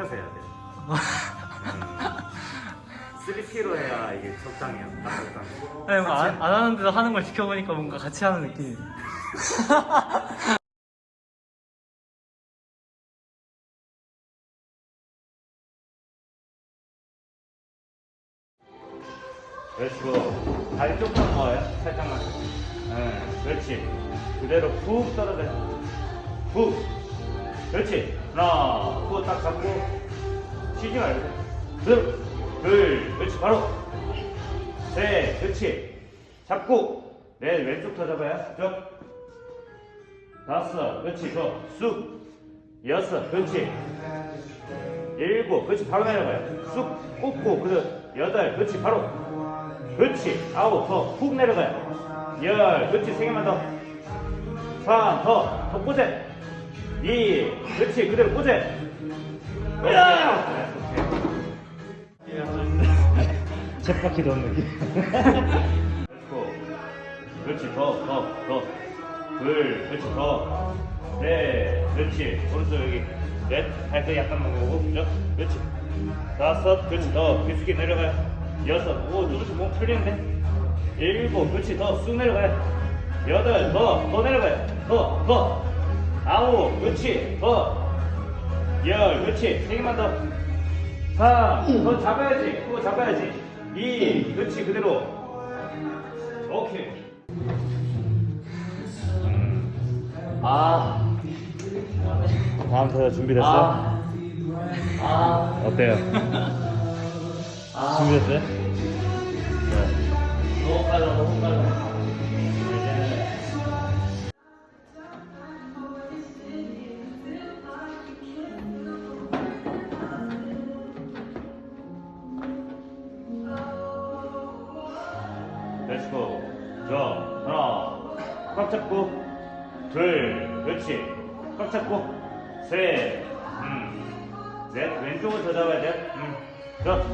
당겨서 해야 돼요. 음. 3T로 해야 이게 적당해요. 딱 적당. 아니 뭐 안, 안 하는데도 하는 걸 지켜보니까 뭔가 같이 하는 느낌. 그렇고 다리 쪽만 모아요. 살짝만. 네, 그렇지. 그대로 푹 떨어져. 푹. 그렇지. 하나, 푹딱 잡고 쉬지 말고. 둘, 둘, 그렇지. 바로. 셋, 그렇지. 잡고 넷 왼쪽 더 잡아요. 쭉. 다섯, 그렇지. 더 쑥. 여섯, 그렇지. 일곱, 그렇지. 바로 내려가요. 쑥 꽂고 그래. 여덟, 그렇지. 바로. 그렇지. 아홉, 더푹 내려가요. 열, 그렇지. 세 개만 더. 삼, 더, 더 꽂아. 이, 그렇지. 그대로 꽂아. 야! 쳇바퀴 도는 느낌. 그렇지. 더, 더, 더. 둘, 그렇지. 더. 넷, 그렇지. 오른쪽 여기. 넷, 발끝 약간만 보고. 그죠? 그렇지. 다섯, 그렇지. 더 깊숙이 내려가요. 여섯, 오, 누구지? 몸 풀리는데? 일곱, 그렇지. 더 쑥 내려가요. 여덟, 더, 더 내려가요. 더, 더. 아홉, 그렇지. 더. 열, 그렇지. 세 개만 더. 삼, 더 잡아야지. 그거 잡아야지. 이, 그렇지. 그대로. 오케이. 아, 다음 타자 준비됐어? 아, 아, 어때요? 아. 준비됐어요? 너무 빨라, 너무 빨라. 꽉 잡고 둘 그렇지. 꽉 잡고 셋 음, 넷 왼쪽을 더 잡아야 돼음저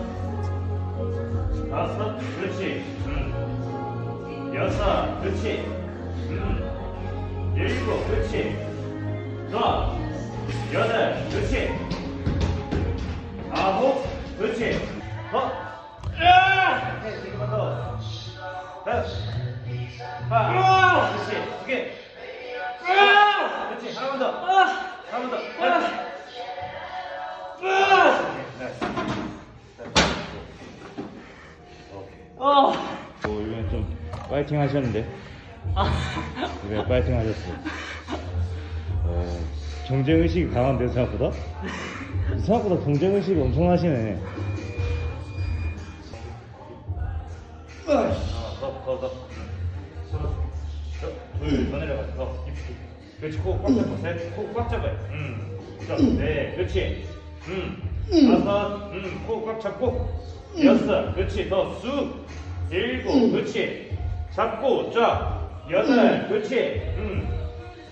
다섯 그렇지. 음, 여섯 그렇지. 음, 일곱 그렇지 파이팅 하셨는데? 아, 이번에 파이팅 하셨어. 어, 경쟁의식이 강한데요, 생각보다? 생각보다 경쟁의식이 엄청나시네. 하나, 더, 더, 더. 둘, 더 내려가. 더 깊이. 그렇지, 코꽉 잡고, 셋, 코꽉 잡아요. 음. 자, 네, 그렇지. 음. 다섯, 음, 코꽉 잡고. 여섯, 그렇지, 더 쑥. 일곱, 그렇지. 잡고, 쫙. 여덟, 그렇지. 음.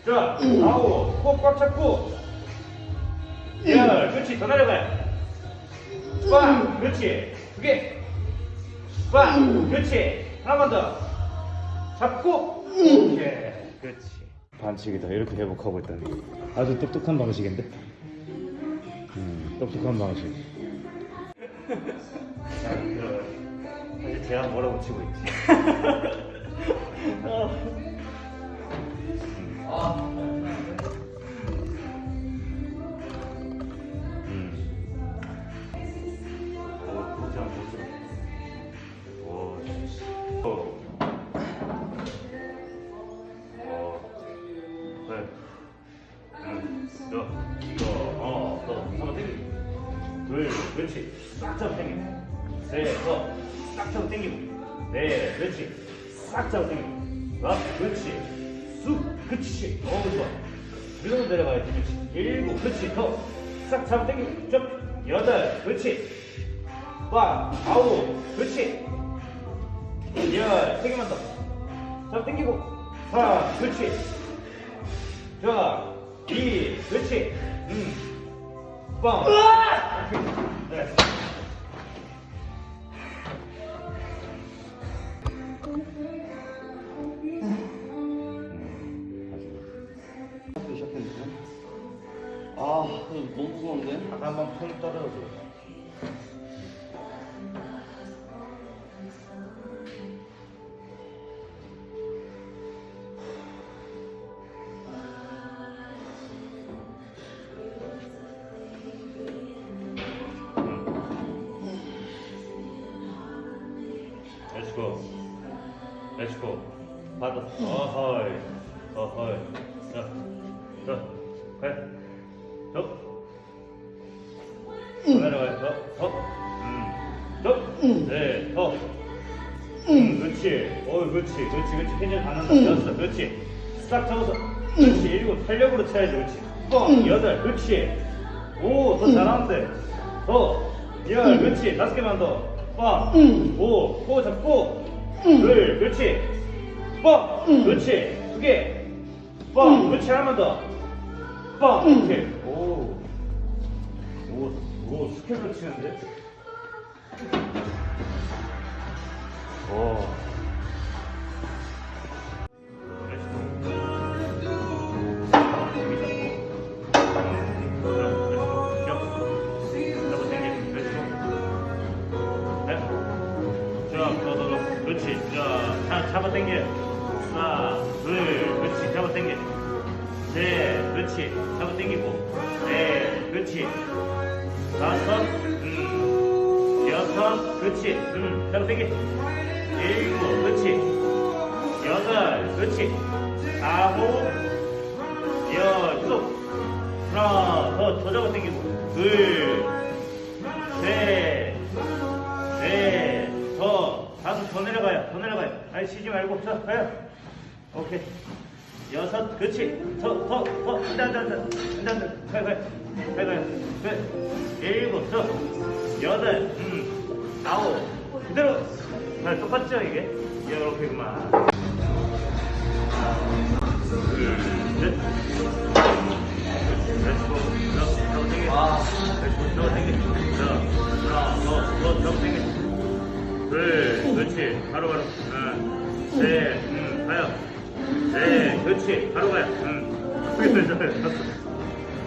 자, 아홉, 코꽉 잡고. 열, 그렇지, 더 내려가요. 꽝, 그렇지. 두 개. 꽝, 그렇지. 하나만 더. 잡고. 오케이. 그렇지. 반칙이다. 이렇게 회복하고 있다니. 아주 똑똑한 방식인데? 음, 똑똑한 방식. 자, 그럼 사실 제가 몰아붙이고 있지. 아, 쑥, 그렇지. 어, 좋아. 그 정도 내려가야지, 그렇지. 일곱, 그렇지. 더, 싹 잡아 당기고. 쭉. 여덟, 그렇지. 와, 아홉, 그렇지. 열, 세 개만 더. 자, 당기고. 사, 그렇지. 자, 이, 그렇지. 음. 빵. 아, 너무 무서워. 무거운데? 아까 한번 통 떨어져. 렛츠고 렛츠고 받아 어허이 어허이 자 자 가 요더 내려가요 더 더 음 더 네 더. 음, 그렇지. 어 그렇지. 그렇지 그렇지. 텐션 안 한다. 여섯 그렇지. 싹 잡아서. 그렇지. 일곱 탄력으로 쳐야지 그렇지. 뻥 여덟 그렇지. 오 더 잘하는데. 더 열 그렇지. 다섯 개만 더 뻥 오 코 잡고. 둘 그렇지. 뻥 그렇지. 두 개 뻥 그렇지 하나만 더 뻥 이렇게 오 오, 오, 스케줄 치는데? 오. 그렇지. 자, 자, 잡아 당겨. 하나, 둘, 그렇지. 잡아 당겨. 네, 그렇지. 잡아 당기고. 네, 그렇지. 다섯, 음, 여섯, 그렇지, 음, 잡아 당겨. 일곱, 그렇지. 여덟, 그렇지. 아홉, 열, 계속. 하나, 더, 더 잡아 당기고. 둘, 셋, 넷, 더, 다섯, 더 내려가요. 더 내려가요. 아니, 쉬지 말고. 자, 가요. 오케이. 여섯, 그렇지. 더, 더, 더. 안 돼, 안 돼, 안 돼. 안 돼, 안 돼. 가요, 가요. 가요, 가요. 끝. 일곱, 더. 여덟, 음, 아홉. 그대로. 아, 똑같죠, 이게? 이렇게구만. 둘, 셋. Let's go. 자, 당겨. 자, 하나, 더, 더, 잡아 당겨. 둘, 그렇지. 바로 바로. 응. 셋, 음, 가요. 네, 그렇지. 바로 가요. 응.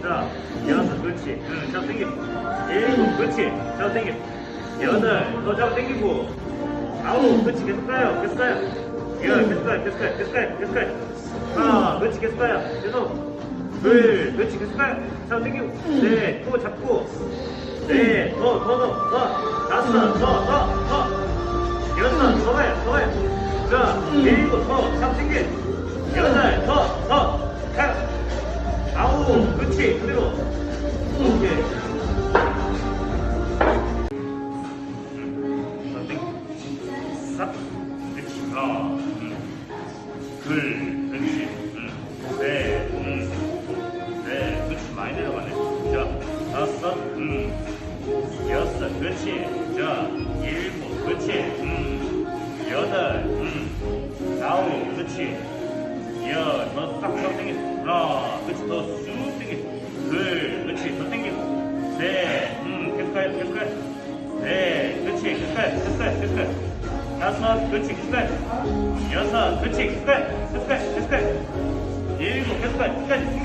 자, 여섯, 그렇지. 응, 잡아 당겨. 일곱, 그렇지. 잡아 당겨. 여덟, 더 잡아 당기고. 아홉, 그렇지. 계속 가요. 계속 가요. 열, 계속 가요. 계속 가요. 계속 가요. 계속 가요. 하나, 그렇지. 계속 가요. 계속. 둘, 그렇지. 계속 가요. 잡아 당기고. 넷, 또 잡고. 네, 더, 더, 더, 더. 다섯, 더, 더, 더. 여섯, 더 가요, 더 가요. 자, 일곱, 더, 잡 당겨. 여덟, 더, 더. 가. 아홉, 그렇지. 그대로.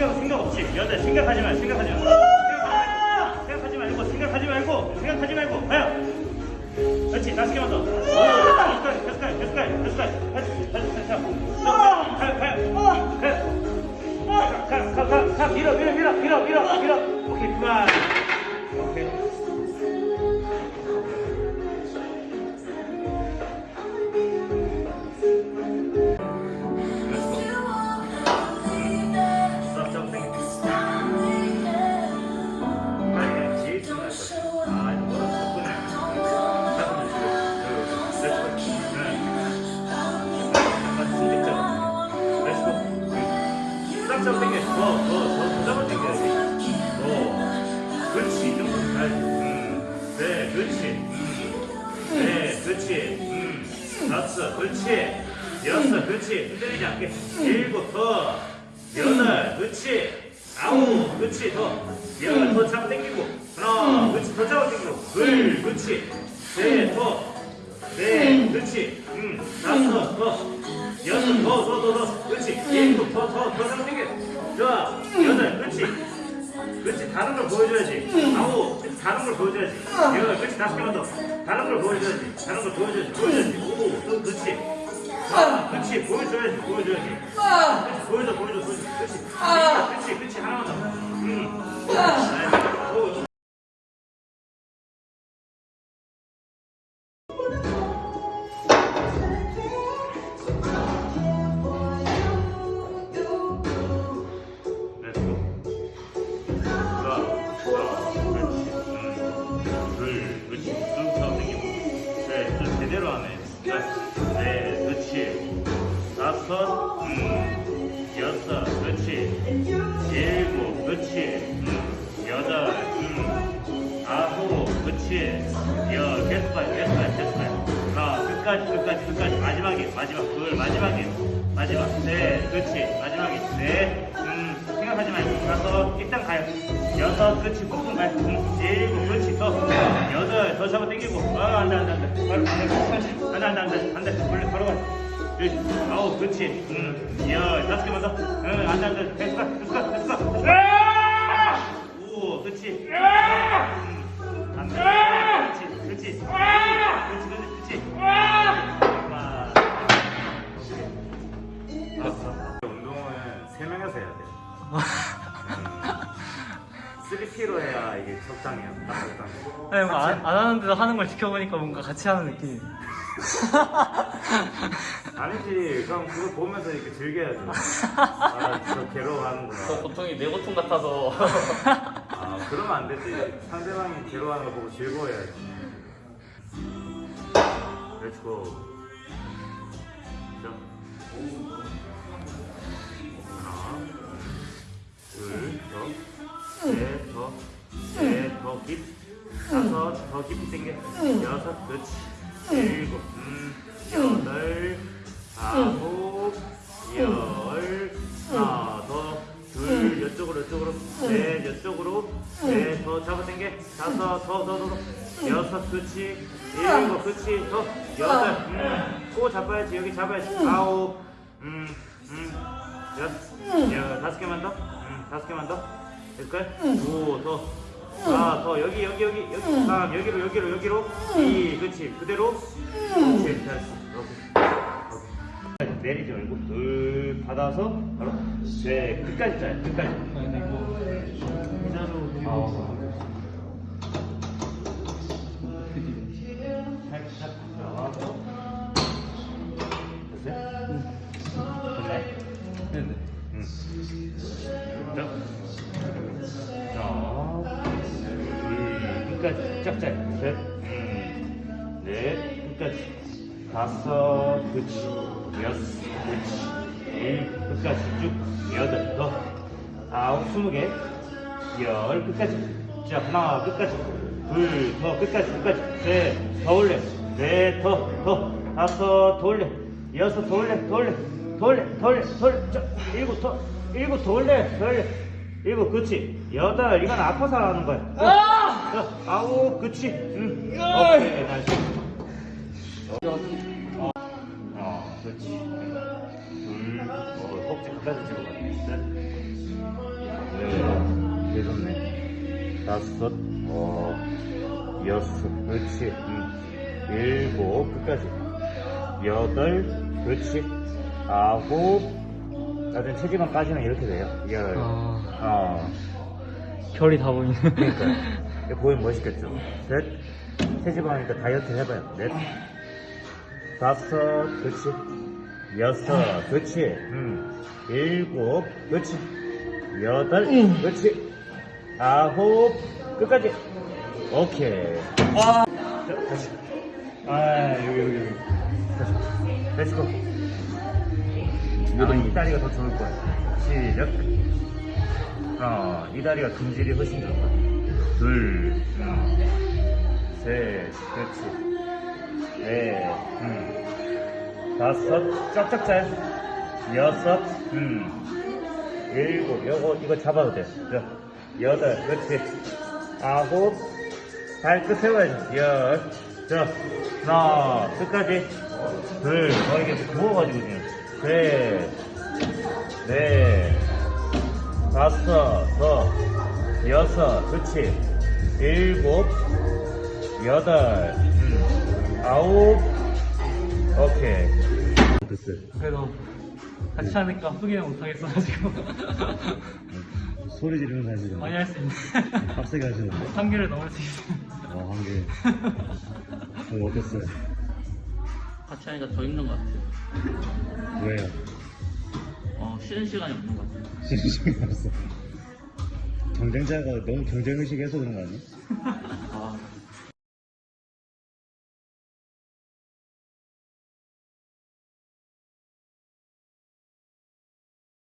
생각, 생각 없이. 여덟, 생각하지 마, 생각하지 마. 생각하지 말고, 생각하지 말고, 생각하지 말고, 가요. 그렇지, 다섯 개만 더. 오, 계속 가요, 계속 가요, 계속 가요, 계속 가요. 가요. 가요, 가요. 가요. 가, 가, 가, 가, 가, 밀어, 밀어, 밀어, 밀어, 밀어, 밀어. 오케이, 그만. 다섯, 그렇지. 여섯, 그렇지. 흔들리지 않게. 일곱, 더. 여덟, 그렇지. 아홉, 그렇지. 더. 열, 더 잡아 당기고. 하나, 그렇지. 더 잡아 당기고. 둘, 그렇지. 셋, 더. 네, 그렇지. 음, 다섯, 더. 여섯, 더, 더, 더, 더. 그렇지. 일곱, 더, 더, 더 잡아 당겨. 좋아. 여덟, 그렇지. 그렇지. 다른 걸 보여줘야지. 다른 걸 보여줘야지. 여덟, 그렇지. 다섯 개만 더. 다른 걸 보여줘야지. 다른 걸 보여줘야지. 보여줘야지. 오, 또 그렇지. 아, 그렇지. 보여줘야지. 보여줘야지. 그렇지. 보여줘, 보여줘, 보여줘. 그렇지. 그렇지, 그렇지. 그렇지. 열, 계속 가요, 계속 가요, 계속 가요. 하나, 끝까지, 끝까지, 끝까지. 마지막에, 마지막. 둘, 마지막에. 마지막. 넷, 그렇지. 마지막에. 넷, 음. 생각하지 말고. 다섯, 일단 가요. 여섯, 그렇지. 꾹꾹 가요. 음. 일곱, 그렇지. 더. 여덟, 더 잡아 당기고. 아, 안 돼, 안 돼, 안 돼. 바로, 안 돼, 안 돼, 안 돼, 안 돼. 안 돼. 원래 바로 가. 그렇지. 음. 열, 다섯 개만 더. 응, 안 돼, 안 돼. 계속 가, 계속 가, 계속! 오, 그렇지. 아니 뭔가 안, 안 하는데도 하는 걸 지켜보니까 뭔가 같이 하는 느낌. 아니지. 그럼 그거 보면서 이렇게 즐겨야죠. 아, 저 괴로워하는구나. 고통이 내 고통 같아서 아, 그러면 안 되지. 상대방이 괴로워하는 거 보고 즐거워해야지. Let's go. 자. 하나, 둘, 더, 셋, 더, 넷, 더 깊, 다섯, 더 깊이 당겨, 여섯, 그렇지, 일곱, 음, 여덟, 아홉, 열, 하나, 더, 둘, 이쪽으로, 이쪽으로, 넷, 이쪽으로, 넷, 더 잡아 당겨, 다섯, 더, 더, 더, 더, 여섯, 그렇지, 일곱, 그렇지, 더, 여덟, 음, 코 잡아야지, 여기 잡아야지, 아홉, 음, 음, 여섯, 여, 다섯 개만 더, 음, 다섯 개만 더, 될까요? 오, 더, 아, 더, 여기, 여기, 여기, 여기, 다음, 여기로, 여기로, 여기로, 이, 그렇지, 그대로, 그렇지, 잘했어, 오케이. 내리지 말고 둘 받아서 바로 네 끝까지 짜요 끝까지. 의자로 살 셋, 음, 넷, 끝까지. 다섯, 그치. 여섯, 그치. 일, 끝까지 쭉. 여덟, 더. 아홉, 스무 개. 열, 끝까지. 자, 하나, 끝까지. 둘, 더, 끝까지, 끝까지. 셋, 더 올려. 넷, 더, 더. 다섯, 더 올려. 여섯, 더 올려, 더 올려. 더 올려, 더 올려, 더 올려. 자, 일곱, 더. 일곱, 더 올려, 더 올려. 일곱, 그치. 여덟, 이건 아파서 하는 거야. 자, 자, 아홉, 그치. 응. 오케이, 다시. 어, 어, 그렇지. 둘, 어, 꼭지 끝까지 찍어봐. 셋, 네, 개 좋네. 다섯, 어, 여섯, 그렇지. 음, 일곱, 끝까지. 여덟, 그렇지. 아홉, 나중에 체지방 빠지면 이렇게 돼요. 열, 아, 어, 결이 다 보이네. 그러니까. 보이면 멋있겠죠. 셋, 체지방이니까 다이어트 해봐요. 넷, 다섯, 그렇지. 여섯, 그렇지. 음, 일곱, 그렇지. 여덟, 그렇지. 아홉, 끝까지. 오케이. 자, 다시. 아, 여기, 여기, 여기. 다시. Let's go. 아, 이 다리가 더 좋을 거야. 시작. 어, 이 다리가 등질이 훨씬 좋을 거야. 둘, 음, 셋, 그렇지. 넷, 음, 다섯, 쫙쫙 짜요. 여섯, 음, 일곱, 요거, 이거 잡아도 돼. 자, 여덟, 그렇지. 아홉, 발끝 세워야지. 열, 자, 하나, 끝까지. 둘, 어, 이게 부어가지고 지금. 셋, 넷, 다섯, 더, 여섯, 그렇지. 일곱, 여덟, 아홉, 오케이. 됐어요. 그래도 같이 하니까 후기는 못하겠어가지고 소리 지르면서 하시는 많이 할 수 있는데 빡세게 하시는데. 한계를 넘을 수 있어요 어, 한 개. 어, 어땠어요? 같이 하니까 더 힘든 것 같아요. 왜요? 어, 쉬는 시간이 없는 것 같아요. 신심이 없어. 경쟁자가 너무 경쟁의식해서 그런 거 아니야? 아,